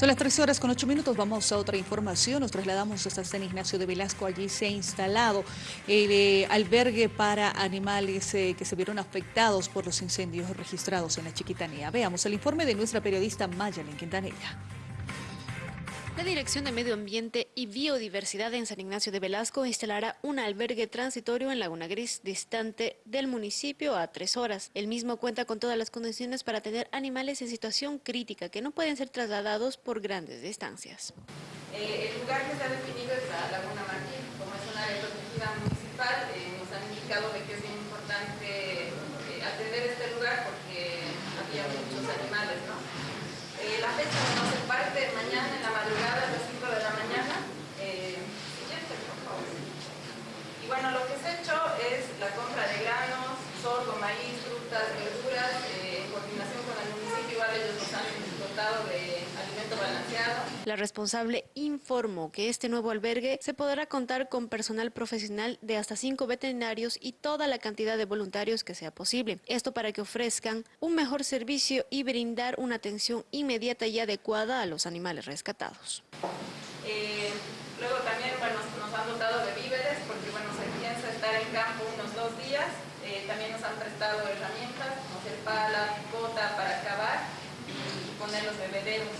Son las 13 horas con 8 minutos, vamos a otra información, nos trasladamos hasta San Ignacio de Velasco, allí se ha instalado el eh, albergue para animales eh, que se vieron afectados por los incendios registrados en la Chiquitanía. Veamos el informe de nuestra periodista Mayalen Quintanilla. La Dirección de Medio Ambiente y Biodiversidad en San Ignacio de Velasco instalará un albergue transitorio en Laguna Gris, distante del municipio a tres horas. El mismo cuenta con todas las condiciones para tener animales en situación crítica que no pueden ser trasladados por grandes distancias. Eh, el lugar que ha definido es la Laguna Martín, como es una protegida municipal, eh, nos han indicado que es importante eh, atender este lugar porque había muchos animales, ¿no? la fecha no se parte mañana en la madrugada a las 5 de la mañana. Eh, siguiente, por favor. Y bueno, lo que se ha hecho es la compra de granos, sorgo, maíz, frutas, verduras, eh, en coordinación con el municipio, igual ellos nos han dotado de alimento balanceado. La responsable informó que este nuevo albergue se podrá contar con personal profesional de hasta cinco veterinarios y toda la cantidad de voluntarios que sea posible. Esto para que ofrezcan un mejor servicio y brindar una atención inmediata y adecuada a los animales rescatados. Eh, luego también bueno, nos han dotado de víveres porque bueno, se piensa estar en campo unos dos días. Eh, también nos han prestado herramientas como el pala, picota para cavar y poner los bebederos.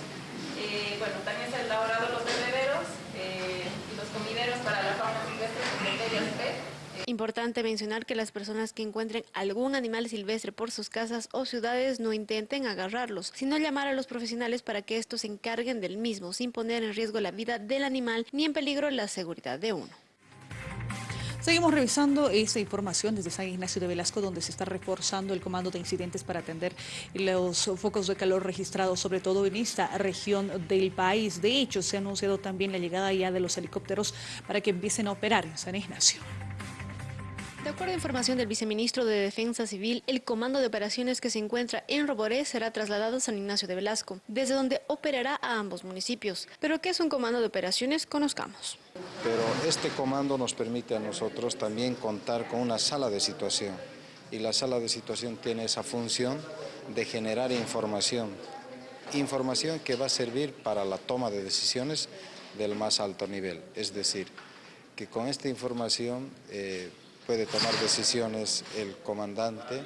Eh, bueno, también se han elaborado los bebederos eh, y los comideros para la fauna silvestre con criterios P. Importante mencionar que las personas que encuentren algún animal silvestre por sus casas o ciudades no intenten agarrarlos, sino llamar a los profesionales para que estos se encarguen del mismo, sin poner en riesgo la vida del animal ni en peligro la seguridad de uno. Seguimos revisando esta información desde San Ignacio de Velasco, donde se está reforzando el comando de incidentes para atender los focos de calor registrados, sobre todo en esta región del país. De hecho, se ha anunciado también la llegada ya de los helicópteros para que empiecen a operar en San Ignacio. De acuerdo a información del viceministro de Defensa Civil, el comando de operaciones que se encuentra en Roboré será trasladado a San Ignacio de Velasco, desde donde operará a ambos municipios. ¿Pero qué es un comando de operaciones? Conozcamos. Pero este comando nos permite a nosotros también contar con una sala de situación y la sala de situación tiene esa función de generar información, información que va a servir para la toma de decisiones del más alto nivel, es decir, que con esta información eh, puede tomar decisiones el comandante,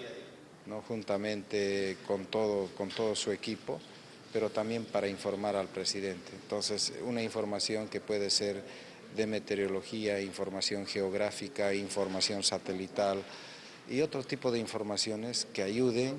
¿no? juntamente con todo, con todo su equipo, pero también para informar al presidente. Entonces, una información que puede ser de meteorología, información geográfica, información satelital y otro tipo de informaciones que ayuden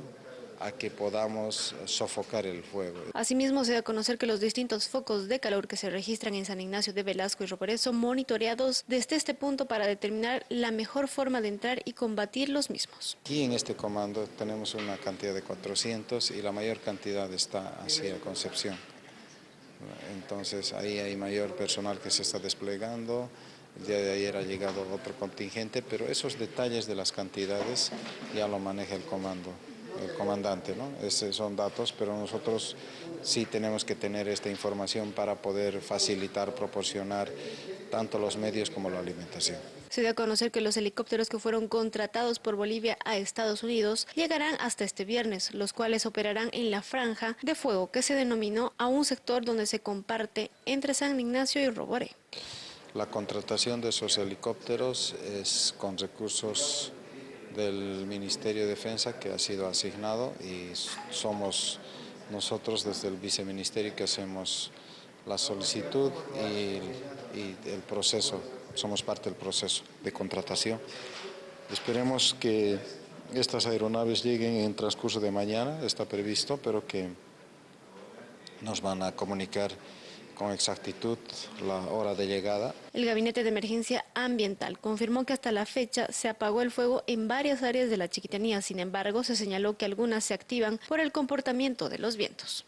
a que podamos sofocar el fuego. Asimismo, se da a conocer que los distintos focos de calor que se registran en San Ignacio de Velasco y Roporé son monitoreados desde este punto para determinar la mejor forma de entrar y combatir los mismos. Aquí en este comando tenemos una cantidad de 400 y la mayor cantidad está hacia Concepción. Entonces ahí hay mayor personal que se está desplegando, el día de ayer ha llegado otro contingente, pero esos detalles de las cantidades ya lo maneja el comando el comandante, ¿no? Esos son datos, pero nosotros sí tenemos que tener esta información para poder facilitar, proporcionar tanto los medios como la alimentación. Se dio a conocer que los helicópteros que fueron contratados por Bolivia a Estados Unidos llegarán hasta este viernes, los cuales operarán en la franja de fuego que se denominó a un sector donde se comparte entre San Ignacio y Roboré. La contratación de esos helicópteros es con recursos del Ministerio de Defensa que ha sido asignado y somos nosotros desde el viceministerio que hacemos la solicitud y, el proceso, somos parte del proceso de contratación. Esperemos que estas aeronaves lleguen en transcurso de mañana, está previsto, pero que nos van a comunicar con exactitud la hora de llegada. El Gabinete de Emergencia Ambiental confirmó que hasta la fecha se apagó el fuego en varias áreas de la Chiquitanía, sin embargo se señaló que algunas se activan por el comportamiento de los vientos.